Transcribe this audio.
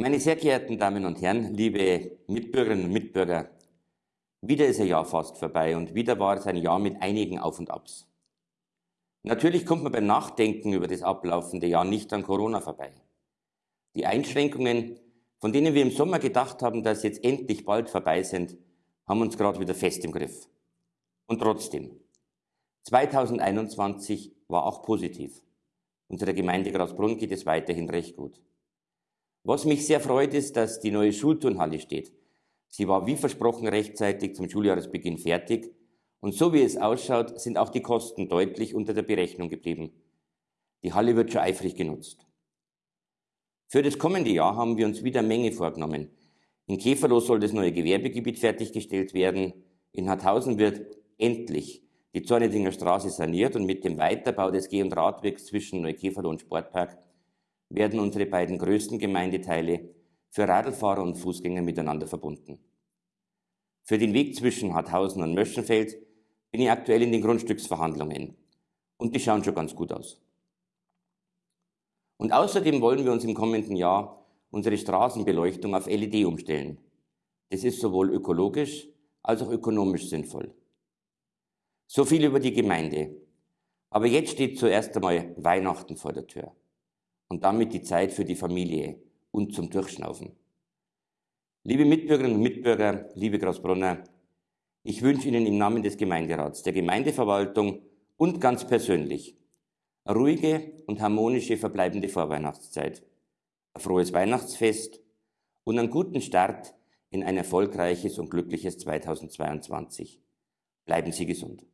Meine sehr geehrten Damen und Herren, liebe Mitbürgerinnen und Mitbürger, wieder ist ein Jahr fast vorbei und wieder war es ein Jahr mit einigen Auf und Abs. Natürlich kommt man beim Nachdenken über das ablaufende Jahr nicht an Corona vorbei. Die Einschränkungen, von denen wir im Sommer gedacht haben, dass jetzt endlich bald vorbei sind, haben uns gerade wieder fest im Griff. Und trotzdem, 2021 war auch positiv. Unserer Gemeinde Grasbrunn geht es weiterhin recht gut. Was mich sehr freut, ist, dass die neue Schulturnhalle steht. Sie war wie versprochen rechtzeitig zum Schuljahresbeginn fertig und so wie es ausschaut, sind auch die Kosten deutlich unter der Berechnung geblieben. Die Halle wird schon eifrig genutzt. Für das kommende Jahr haben wir uns wieder Menge vorgenommen. In Käferloh soll das neue Gewerbegebiet fertiggestellt werden. In Harthausen wird endlich die Zornedinger Straße saniert und mit dem Weiterbau des Geh- und Radwegs zwischen Neukäferloh und Sportpark werden unsere beiden größten Gemeindeteile für Radlfahrer und Fußgänger miteinander verbunden. Für den Weg zwischen Harthausen und Möschenfeld bin ich aktuell in den Grundstücksverhandlungen und die schauen schon ganz gut aus. Und außerdem wollen wir uns im kommenden Jahr unsere Straßenbeleuchtung auf LED umstellen. Das ist sowohl ökologisch als auch ökonomisch sinnvoll. So viel über die Gemeinde. Aber jetzt steht zuerst einmal Weihnachten vor der Tür und damit die Zeit für die Familie und zum Durchschnaufen. Liebe Mitbürgerinnen und Mitbürger, liebe Grasbrunner, ich wünsche Ihnen im Namen des Gemeinderats, der Gemeindeverwaltung und ganz persönlich ruhige und harmonische verbleibende Vorweihnachtszeit, ein frohes Weihnachtsfest und einen guten Start in ein erfolgreiches und glückliches 2022. Bleiben Sie gesund.